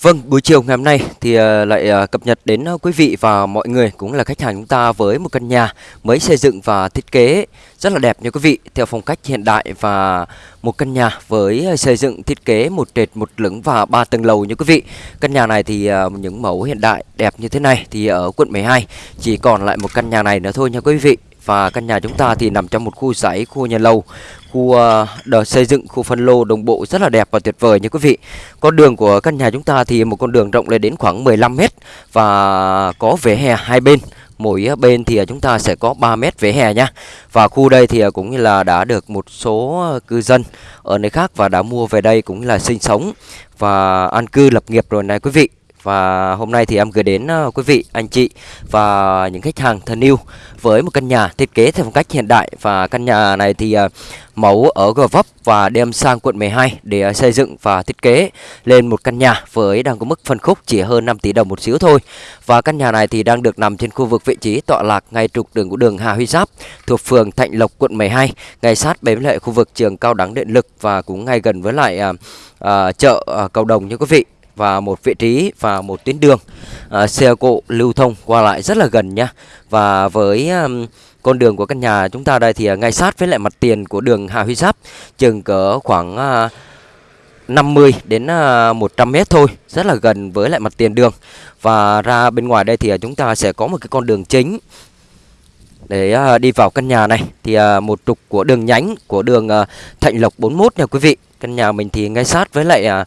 Vâng, buổi chiều ngày hôm nay thì ờ, lại ờ, cập nhật đến ờ, quý vị và mọi người cũng là khách hàng chúng ta với một căn nhà mới xây dựng và thiết kế rất là đẹp nha quý vị theo phong cách hiện đại và một căn nhà với xây dựng thiết kế một trệt một lửng và ba tầng lầu nha quý vị. Căn nhà này thì những mẫu hiện đại đẹp như thế này thì ở quận 12 chỉ còn lại một căn nhà này nữa thôi nha quý vị. Và căn nhà chúng ta thì nằm trong một khu dãy, khu nhà lầu, khu ờ, đờ xây dựng, khu phân lô đồng bộ rất là đẹp và tuyệt vời nha quý vị. Con đường của căn nhà chúng ta thì một con đường rộng lên đến khoảng 15 mét và có vỉa hè hai bên. Mỗi bên thì chúng ta sẽ có 3 mét vỉa hè nha. Và khu đây thì cũng như là đã được một số cư dân ở nơi khác và đã mua về đây cũng là sinh sống và an cư lập nghiệp rồi này quý vị. Và hôm nay thì em gửi đến ờ, quý vị, anh chị và những khách hàng thân yêu với một căn nhà thiết kế theo phong cách hiện đại và căn nhà này thì ờ, mẫu ở Gò Vấp và đem sang quận 12 để ờ, xây dựng và thiết kế lên một căn nhà với đang có mức phân khúc chỉ hơn 5 tỷ đồng một xíu thôi. Và căn nhà này thì đang được nằm trên khu vực vị trí tọa lạc ngay trục đường của đường Hà Huy Giáp thuộc phường Thạnh Lộc quận 12, ngay sát bếm lại khu vực trường cao đẳng điện lực và cũng ngay gần với lại à, chợ à, cầu đồng như quý vị và một vị trí và một tuyến đường à, xe cộ lưu thông qua lại rất là gần nhá. Và với um, con đường của căn nhà chúng ta đây thì à, ngay sát với lại mặt tiền của đường Hà Huy Giáp chừng cỡ khoảng à, uh, 50 đến à, 100 mét thôi rất là gần với lại mặt tiền đường. Và ra bên ngoài đây thì chúng ta sẽ có một cái con đường chính để đi vào căn nhà này. Thì một trục của đường nhánh của đường Thạnh Lộc 41 nha quý vị. Căn nhà mình thì ngay sát với lại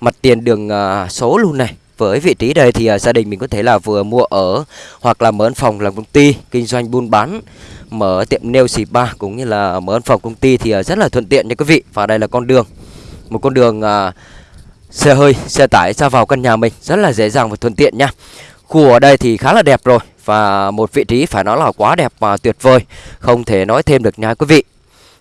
mặt tiền đường à, số luôn này. Với vị trí đây thì à, gia đình mình có thể là vừa mua ở hoặc là mở văn phòng làm công ty, kinh doanh buôn bán, mở tiệm nail spa cũng như là mở văn phòng công ty thì à, rất là thuận tiện nha quý vị. Và đây là con đường, một con đường xe hơi, xe tải ra vào căn nhà mình, rất là dễ dàng và thuận tiện nha. Khu ở đây thì khá là đẹp rồi và một vị trí phải nói là quá đẹp và tuyệt vời. Không thể nói thêm được nha quý vị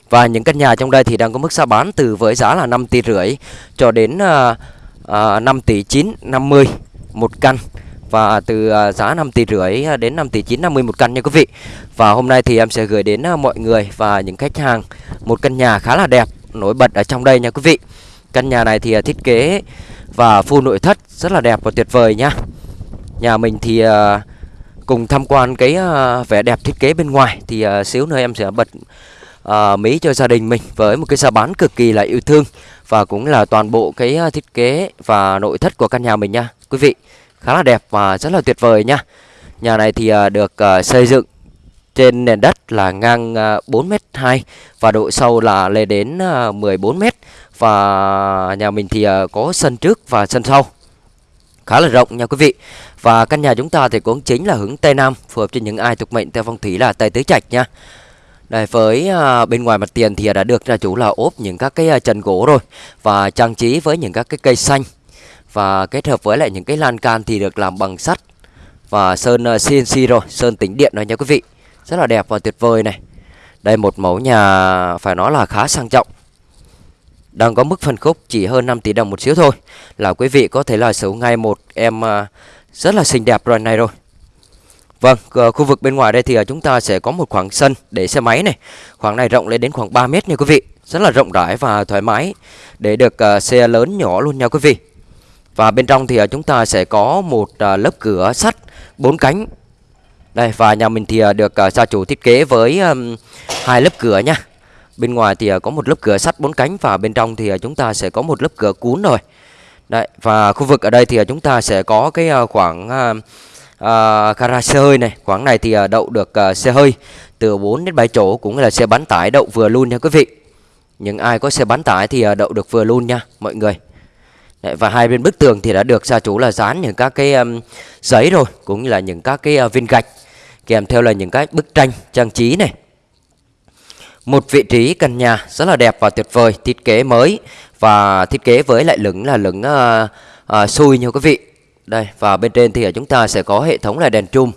và những căn nhà trong đây thì đang có mức giá bán từ với giá là 5 tỷ rưỡi cho đến uh, uh, 5 tỷ 9 50 một căn và từ à, giá 5 tỷ rưỡi à, đến 5 tỷ 9 50 một căn nha quý vị. Và hôm nay thì em sẽ gửi đến à, mọi người và những khách hàng một căn nhà khá là đẹp nổi bật ở trong đây nha quý vị. Căn nhà này thì thiết kế và full nội thất rất là đẹp và tuyệt vời nha. Nhà mình thì cùng tham quan cái vẻ đẹp thiết kế bên ngoài thì xíu nữa em sẽ bật uh, Mỹ cho gia đình mình với một cái giá bán cực kỳ là yêu thương và cũng là toàn bộ cái à, thiết kế và nội thất của căn nhà mình nha. Quý vị khá là đẹp và rất là tuyệt vời nha. Nhà này thì uh, được uh, xây dựng trên nền đất là ngang uh, 4m2 và độ sâu là lên đến uh, 14m và nhà mình thì uh, có sân trước và sân sau. Khá là rộng nha quý vị. Và căn nhà chúng ta thì cũng chính là hướng Tây Nam phù hợp cho những ai thuộc mệnh theo phong thủy là Tây Tứ Trạch nha đây với à, bên ngoài mặt tiền thì à, đã được gia chủ là ốp những các cái à, trần gỗ rồi và trang trí với những các cái cây xanh và kết hợp với lại những cái lan can thì được làm bằng sắt và sơn à, CNC rồi, sơn tĩnh điện rồi nha quý vị. Rất là đẹp và tuyệt vời này. Đây một mẫu nhà phải nói là khá sang trọng. Đang có mức phân khúc chỉ hơn 5 tỷ đồng một xíu thôi. Là quý vị có thể là sở ngay một em à, rất là xinh đẹp rồi này rồi. Vâng, ờ, khu vực bên ngoài đây thì ờ, chúng ta sẽ có một khoảng sân để xe máy này. Khoảng này rộng lên đến khoảng 3 mét nha quý vị. Rất là rộng rãi và thoải mái để được ờ, xe lớn nhỏ luôn nha quý vị. Và bên trong thì chúng ta sẽ có một lớp cửa sắt bốn cánh. Đây và nhà mình thì được gia chủ thiết kế với hai lớp cửa nha. Bên ngoài thì có một lớp cửa sắt bốn cánh và bên trong thì chúng ta sẽ có một lớp cửa cuốn rồi. Đấy và khu vực ở đây thì chúng ta sẽ có cái khoảng uh, uh, gara xe hơi này quán này thì uh, đậu được uh, xe hơi từ 4 đến 7 chỗ cũng là xe bán tải đậu vừa luôn nha quý vị. Những ai có xe bán tải thì uh, đậu được vừa luôn nha mọi người. Đấy, và hai bên bức tường thì đã được gia chủ là dán những các cái um, giấy rồi cũng như là những các cái uh, viên gạch kèm theo là những cái bức tranh trang trí này. Một vị trí căn nhà rất là đẹp và tuyệt vời thiết kế mới và thiết kế với lại lửng là lửng uh, uh, xui nha quý vị đây, và bên trên thì à, chúng ta sẽ có hệ thống là đèn chum,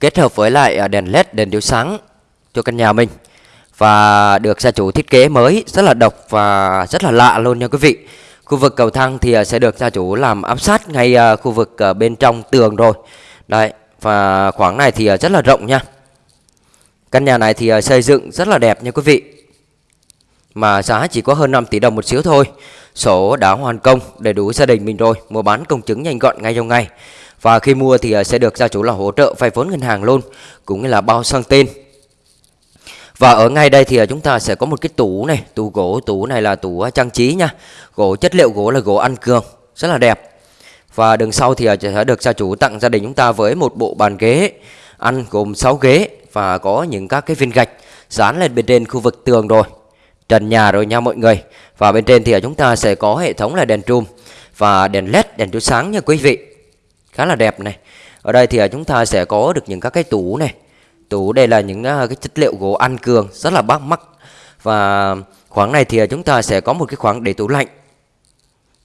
kết hợp với lại à, đèn led đèn chiếu sáng cho căn nhà mình. Và được gia chủ thiết kế mới, rất là độc và rất là lạ luôn nha quý vị. Khu vực cầu thang thì à, sẽ được gia chủ làm áp sát ngay khu vực bên trong tường rồi. Đây và khoảng này thì rất là rộng nha. Căn nhà này thì xây dựng rất là đẹp nha quý vị mà giá chỉ có hơn 5 tỷ đồng một xíu thôi. Sổ đã hoàn công đầy đủ gia đình mình rồi, mua bán công chứng nhanh gọn ngay trong ngày. Và khi mua thì à, sẽ được gia chủ là hỗ trợ vay vốn ngân hàng luôn, cũng như là bao sang tên. Và ở ngay đây thì à, chúng ta sẽ có một cái tủ này, tủ gỗ, tủ này là tủ à, trang trí nha. Gỗ chất liệu gỗ là gỗ ăn cường, rất là đẹp. Và đường sau thì sẽ được gia chủ tặng gia đình chúng ta với một bộ bàn ghế ăn gồm 6 ghế và có những các cái viên gạch dán lên bên trên khu vực tường rồi trần nhà rồi nha mọi người. Và bên trên thì chúng ta sẽ có hệ thống là đèn trùm và đèn led đèn chiếu sáng nha quý vị. Khá là đẹp này. Ở đây thì à, chúng ta sẽ có được những các cái tủ này. Tủ đây là những à, cái chất liệu gỗ ăn cường rất là bắt mắt. Và khoảng này thì à, chúng ta sẽ có một cái khoảng để tủ lạnh.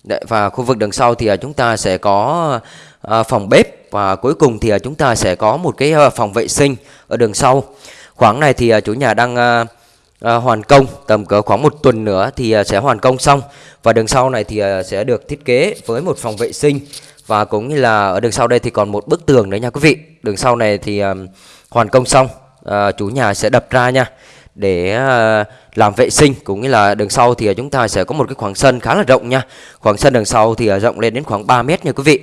Đấy, và khu vực đằng sau thì chúng ta sẽ có phòng bếp. Và cuối cùng thì chúng ta sẽ có một cái phòng vệ sinh ở đường sau. Khoảng này thì chủ nhà đang à, Ờ, hoàn công tầm cỡ khoảng một tuần nữa thì ờ, sẽ hoàn công xong. Và đường sau này thì ờ, sẽ được thiết kế với một phòng vệ sinh. Và cũng như là ở đường sau đây thì còn một bức tường nữa nha quý vị. Đường sau này thì hoàn công xong à, chủ nhà sẽ đập ra nha để làm vệ sinh. Cũng như là đường sau thì chúng ta sẽ có một cái khoảng sân khá là rộng nha. Khoảng sân đường sau thì rộng lên đến khoảng 3 mét nha quý vị.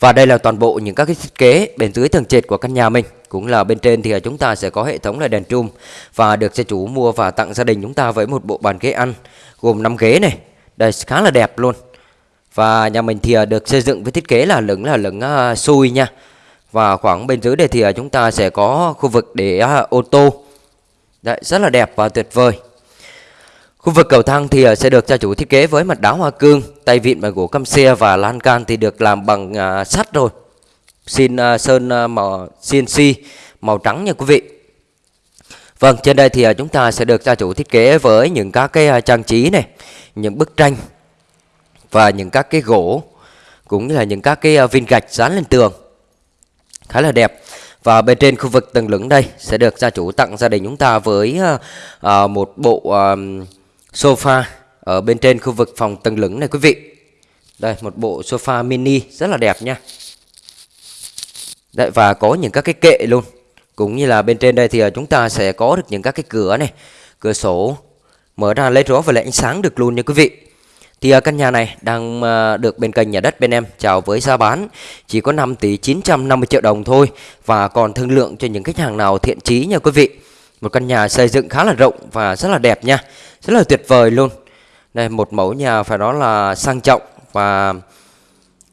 Và đây là toàn bộ những các cái thiết kế bên dưới tầng trệt của căn nhà mình cũng là bên trên thì à, chúng ta sẽ có hệ thống là đèn trùm và được gia chủ mua và tặng gia đình chúng ta với một bộ bàn ghế ăn gồm 5 ghế này. Đây khá là đẹp luôn. Và nhà mình thì à, được xây dựng với thiết kế là lửng là lửng à, xui nha. Và khoảng bên dưới đây thì chúng ta sẽ có khu vực để ô tô. Đấy, rất là đẹp và tuyệt vời. Khu vực cầu thang thì sẽ được gia chủ thiết kế với mặt đá hoa cương, tay vịn bằng gỗ căm xe và lan can thì được làm bằng sắt rồi xin uh, sơn uh, màu CNC màu trắng nha quý vị. Vâng trên đây thì uh, chúng ta sẽ được gia chủ thiết kế với những các cái uh, trang trí này những bức tranh và những các cái gỗ cũng như là những các cái uh, viên gạch dán lên tường. Khá là đẹp. Và bên trên khu vực tầng lửng đây sẽ được gia chủ tặng gia đình chúng ta với uh, uh, một bộ uh, sofa ở bên trên khu vực phòng tầng lửng này quý vị. Đây một bộ sofa mini rất là đẹp nha. Đấy, và có những các cái kệ luôn. Cũng như là bên trên đây thì à, chúng ta sẽ có được những các cái cửa này. Cửa sổ mở ra lấy gió và lấy ánh sáng được luôn nha quý vị. Thì à, căn nhà này đang à, được bên kênh nhà đất bên em chào với giá bán chỉ có 5 tỷ 950 triệu đồng thôi và còn thương lượng cho những khách hàng nào thiện chí nha quý vị. Một căn nhà xây dựng khá là rộng và rất là đẹp nha rất là tuyệt vời luôn. Đây một mẫu nhà phải nói là sang trọng và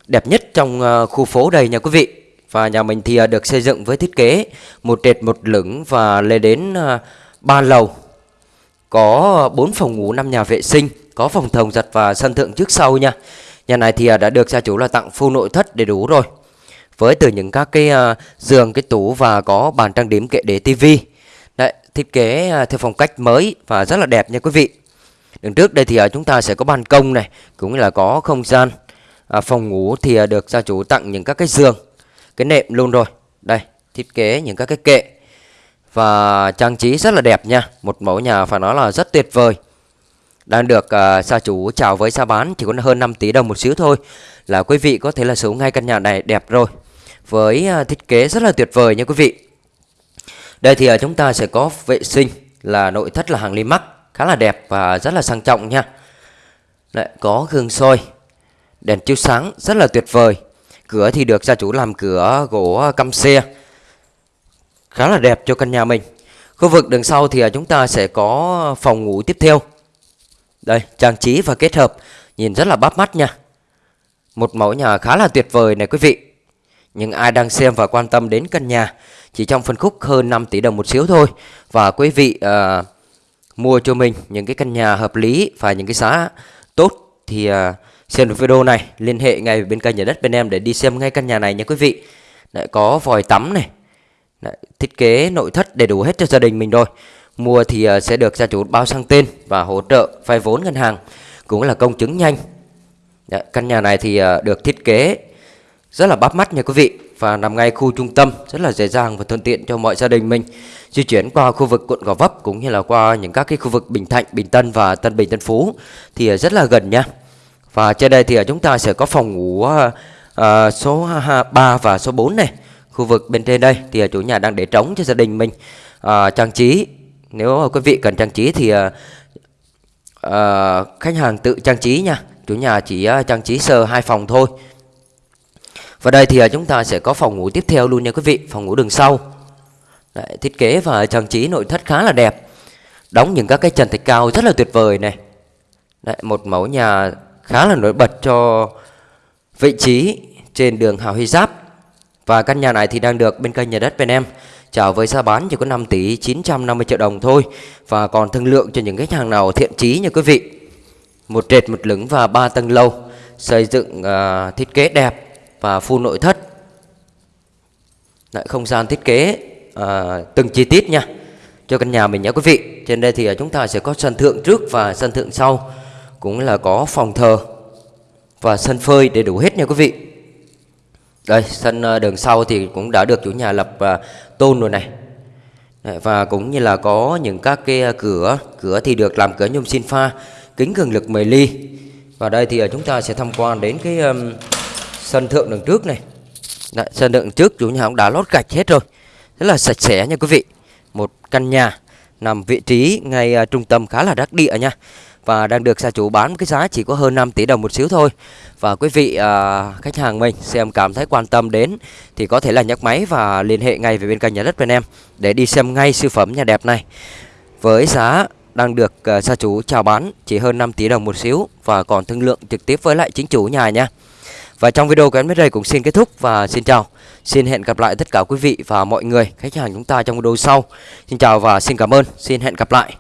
đẹp nhất trong khu phố đây nha quý vị và nhà mình thì à, được xây dựng với thiết kế một trệt một lửng và lên đến à, 3 lầu. Có 4 phòng ngủ, 5 nhà vệ sinh, có phòng thồng giặt và sân thượng trước sau nha. Nhà này thì à, đã được gia chủ là tặng full nội thất đầy đủ rồi. Với từ những các cái giường, cái tủ và có bàn trang điểm kệ để tivi. Đấy, thiết kế theo phong cách mới và rất là đẹp nha quý vị. Đường trước đây thì chúng ta sẽ có ban công này, cũng là có không gian. phòng ngủ thì được gia chủ tặng những các cái giường cái nệm luôn rồi. Đây thiết kế những các cái kệ. Và trang trí rất là đẹp nha. Một mẫu nhà phải nói là rất tuyệt vời. Đang được à, uh, gia chủ chào với giá bán chỉ có hơn 5 tỷ đồng một xíu thôi. Là quý vị có thể là sở hữu ngay căn nhà này đẹp rồi. Với uh, thiết kế rất là tuyệt vời nha quý vị. Đây thì uh, chúng ta sẽ có vệ sinh là nội thất là hàng Limax khá là đẹp và rất là sang trọng nha. Lại có gương soi đèn chiếu sáng rất là tuyệt vời. Cửa thì được gia chủ làm cửa gỗ ờ, căm xe. Khá là đẹp cho căn nhà mình. Khu vực đằng sau thì ờ, chúng ta sẽ có phòng ngủ tiếp theo. Đây trang trí và kết hợp Nhìn rất là bắt mắt nha. Một mẫu nhà khá là tuyệt vời này quý vị. Nhưng ai đang xem và quan tâm đến căn nhà Chỉ trong phân khúc hơn 5 tỷ đồng một xíu thôi. Và quý vị uh, mua cho mình những cái căn nhà hợp lý Và những cái giá tốt Thì uh, Xem được video này, liên hệ ngay bên kênh nhà đất bên em để đi xem ngay căn nhà này nha quý vị. lại có vòi tắm này, Đấy, thiết kế nội thất đầy đủ hết cho gia đình mình rồi. Mua thì uh, sẽ được gia chủ bao sang tên và hỗ trợ vay vốn ngân hàng, cũng là công chứng nhanh. Đấy, căn nhà này thì uh, được thiết kế rất là bắt mắt nha quý vị và nằm ngay khu trung tâm rất là dễ dàng và thuận tiện cho mọi gia đình mình di chuyển qua khu vực quận Gò Vấp cũng như là qua những các cái khu vực Bình Thạnh, Bình Tân và Tân Bình Tân Phú thì à, rất là gần nha. Và trên đây thì ờ, chúng ta sẽ có phòng ngủ uh, số 3 và số 4 này. Khu vực bên trên đây thì chủ nhà đang để trống cho gia đình mình. Uh, trang trí. Nếu quý vị cần trang trí thì uh, ờ, khách hàng tự trang trí nha. Chủ nhà chỉ ờ, trang trí sơ hai phòng thôi. Và đây thì ờ, chúng ta sẽ có phòng ngủ tiếp theo luôn nha quý vị phòng ngủ đường sau. Đấy, thiết kế và trang trí nội thất khá là đẹp. Đóng những các cái trần thạch cao rất là tuyệt vời này. Đấy, một mẫu nhà khá là nổi bật cho vị trí trên đường Hào Huy Giáp. Và căn nhà này thì đang được bên kênh nhà đất bên em chào với giá bán chỉ có 5 tỷ 950 triệu đồng thôi. Và còn thương lượng cho những khách hàng nào thiện chí nha quý vị. Một trệt một lửng và ba tầng lầu xây dựng uh, thiết kế đẹp và full nội thất. Lại không gian thiết kế uh, từng chi tiết nha cho căn nhà mình nhé quý vị. Trên đây thì à, chúng ta sẽ có sân thượng trước và sân thượng sau cũng là có phòng thờ và sân phơi đầy đủ hết nha quý vị. Đây sân ờ, đường sau thì cũng đã được chủ nhà lập ờ, tôn rồi này. Đấy, và cũng như là có những các cái ờ, cửa cửa thì được làm cửa nhôm xin pha kính cường lực 10 ly. Và đây thì chúng ta sẽ tham quan đến cái um, sân thượng đường trước này. Đấy, sân thượng trước chủ nhà cũng đã lót gạch hết rồi. Rất là sạch sẽ nha quý vị. Một căn nhà nằm vị trí ngay trung tâm khá là đắc địa nha và đang được gia chủ bán cái giá chỉ có hơn 5 tỷ đồng một xíu thôi và quý vị à, khách hàng mình xem cảm thấy quan tâm đến thì có thể là nhấc máy và liên hệ ngay về bên kênh nhà đất bên em để đi xem ngay siêu phẩm nhà đẹp này với giá đang được uh, gia chủ chào bán chỉ hơn 5 tỷ đồng một xíu và còn thương lượng trực tiếp với lại chính chủ nhà nha và trong video của em đến đây cũng xin kết thúc và xin chào. Xin hẹn gặp lại tất cả quý vị và mọi người khách hàng chúng ta trong video sau. Xin chào và xin cảm ơn. Xin hẹn gặp lại.